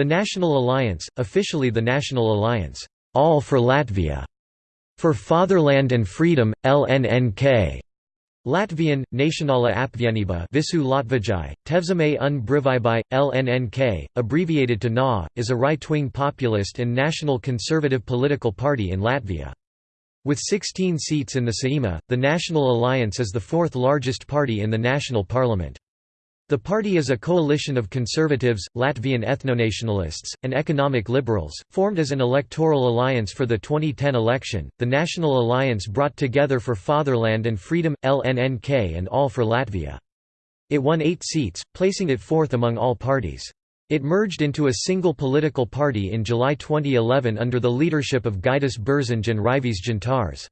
The National Alliance, officially the National Alliance, All for Latvia, for Fatherland and Freedom, LNNK, Latvian, Nacionāla apvienība Visu Latvijai, Tevzeme un Brīvībai, LNNK, abbreviated to NA, is a right-wing populist and national conservative political party in Latvia. With 16 seats in the Saeima, the National Alliance is the fourth largest party in the national parliament. The party is a coalition of conservatives, Latvian ethnonationalists, and economic liberals, formed as an electoral alliance for the 2010 election. The National Alliance brought together for Fatherland and Freedom, LNNK, and All for Latvia. It won eight seats, placing it fourth among all parties. It merged into a single political party in July 2011 under the leadership of Gaidis Bērziņš and Raivis Dzintārs.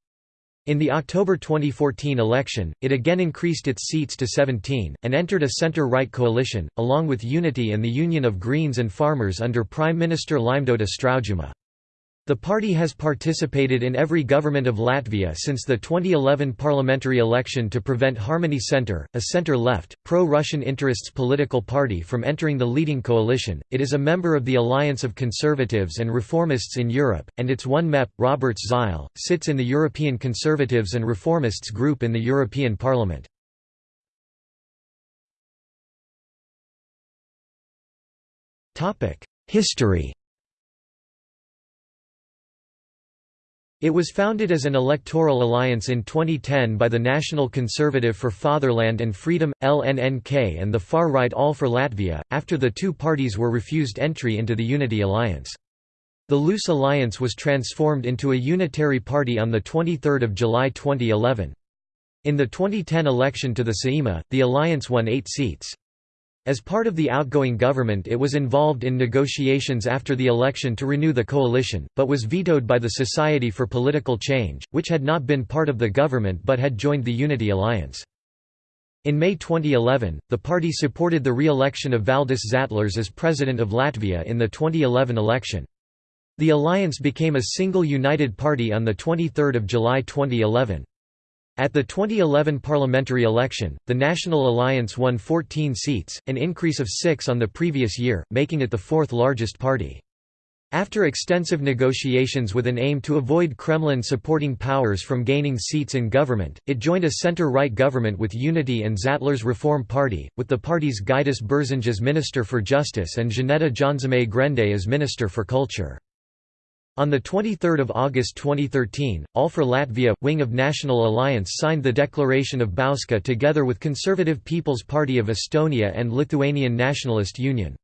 In the October 2014 election, it again increased its seats to 17, and entered a centre-right coalition, along with Unity and the Union of Greens and Farmers under Prime Minister Laimdota Straujuma. The party has participated in every government of Latvia since the 2011 parliamentary election to prevent Harmony Center, a center-left, pro-Russian interests political party from entering the leading coalition. It is a member of the Alliance of Conservatives and Reformists in Europe, and its one MEP, Roberts Zīle, sits in the European Conservatives and Reformists group in the European Parliament. History It was founded as an electoral alliance in 2010 by the National Conservative for Fatherland and Freedom, LNNK and the far-right All for Latvia, after the two parties were refused entry into the Unity Alliance. The loose alliance was transformed into a unitary party on 23 July 2011. In the 2010 election to the Saeima, the alliance won eight seats. As part of the outgoing government it was involved in negotiations after the election to renew the coalition, but was vetoed by the Society for Political Change, which had not been part of the government but had joined the Unity Alliance. In May 2011, the party supported the re-election of Valdis Zatlers as president of Latvia in the 2011 election. The alliance became a single united party on 23 July 2011. At the 2011 parliamentary election, the National Alliance won 14 seats, an increase of six on the previous year, making it the fourth largest party. After extensive negotiations with an aim to avoid Kremlin-supporting powers from gaining seats in government, it joined a center-right government with Unity and Zatlers Reform Party, with the party's Gaidis Bērziņš as Minister for Justice and Žaneta Jaunzeme Grende as Minister for Culture. On 23 August 2013, All for Latvia, wing of National Alliance signed the Declaration of Bauska together with Conservative People's Party of Estonia and Lithuanian Nationalist Union.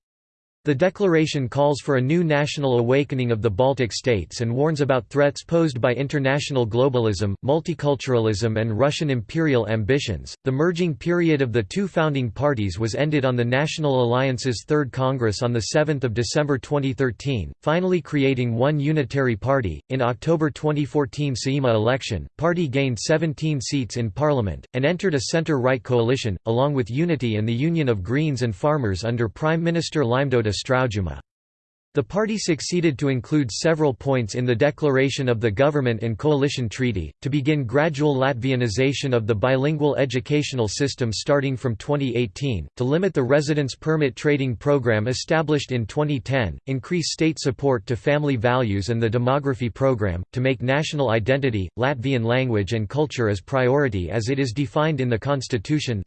The declaration calls for a new national awakening of the Baltic states and warns about threats posed by international globalism, multiculturalism, and Russian imperial ambitions. The merging period of the two founding parties was ended on the National Alliance's Third Congress on 7 December 2013, finally creating one unitary party. In October 2014 Saeima election, party gained 17 seats in parliament, and entered a centre right coalition, along with Unity and the Union of Greens and Farmers under Prime Minister Laimdota Straujuma. The party succeeded to include several points in the declaration of the Government and Coalition Treaty, to begin gradual Latvianization of the bilingual educational system starting from 2018, to limit the residence permit trading program established in 2010, increase state support to family values and the demography program, to make national identity, Latvian language and culture as priority as it is defined in the constitution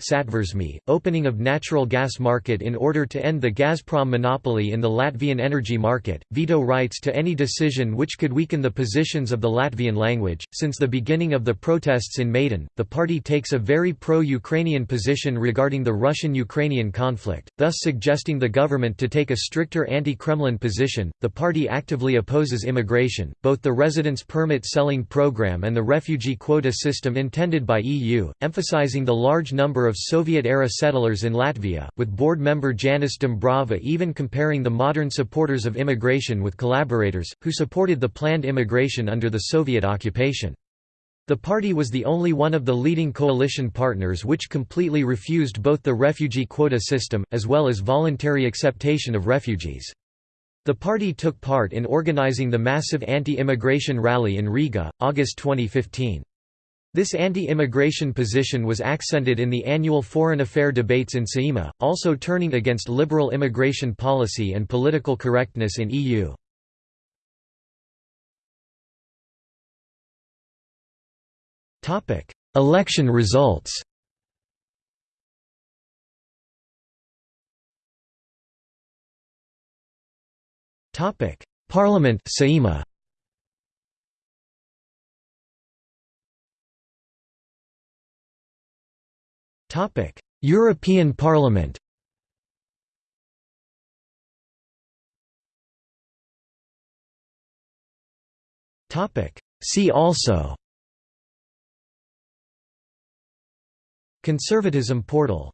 opening of natural gas market in order to end the Gazprom monopoly in the Latvian energy market, veto rights to any decision which could weaken the positions of the Latvian language. Since the beginning of the protests in Maidan, the party takes a very pro Ukrainian position regarding the Russian Ukrainian conflict, thus suggesting the government to take a stricter anti Kremlin position. The party actively opposes immigration, both the residence permit selling program and the refugee quota system intended by EU, emphasizing the large number of Soviet era settlers in Latvia, with board member Janis Dombrava even comparing the modern supporters of immigration with collaborators, who supported the planned immigration under the Soviet occupation. The party was the only one of the leading coalition partners which completely refused both the refugee quota system, as well as voluntary acceptation of refugees. The party took part in organizing the massive anti-immigration rally in Riga, August 2015. This anti-immigration position was accented in the annual foreign affair debates in Saeima, also turning against liberal immigration policy and political correctness in EU. Election results Parliament Saeima. Topic: European Parliament. Topic: See also. Conservatism portal.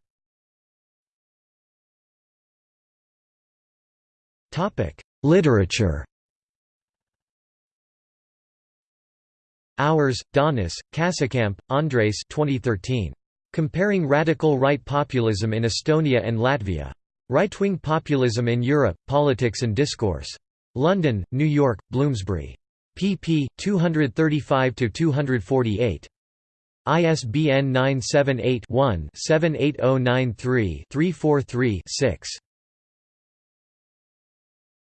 Topic: Literature. Auers, Daunis, Kasekamp, Andres 2013. Comparing radical right populism in Estonia and Latvia. Right-wing populism in Europe, Politics and Discourse. London, New York, Bloomsbury. pp. 235–248. ISBN 978 one 78093 343 6